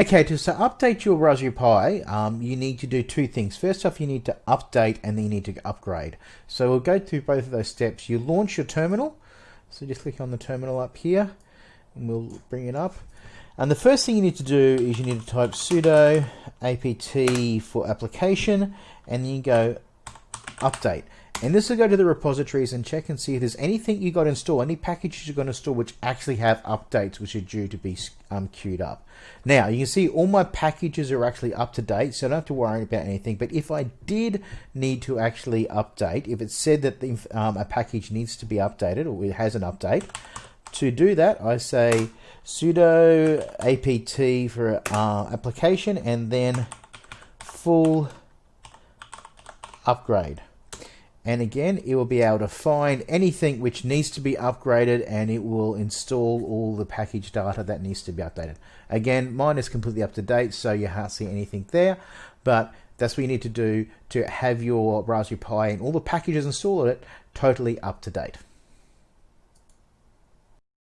Okay, to so update your Raspberry Pi, um, you need to do two things. First off, you need to update and then you need to upgrade. So we'll go through both of those steps. You launch your terminal. So just click on the terminal up here and we'll bring it up. And the first thing you need to do is you need to type sudo apt for application and then you go update. And this will go to the repositories and check and see if there's anything you got installed, any packages you're going to install which actually have updates which are due to be um, queued up. Now, you can see all my packages are actually up to date, so I don't have to worry about anything. But if I did need to actually update, if it said that the, um, a package needs to be updated or it has an update, to do that, I say sudo apt for uh, application and then full upgrade and again it will be able to find anything which needs to be upgraded and it will install all the package data that needs to be updated. Again mine is completely up to date so you can't see anything there but that's what you need to do to have your Raspberry Pi and all the packages installed it totally up to date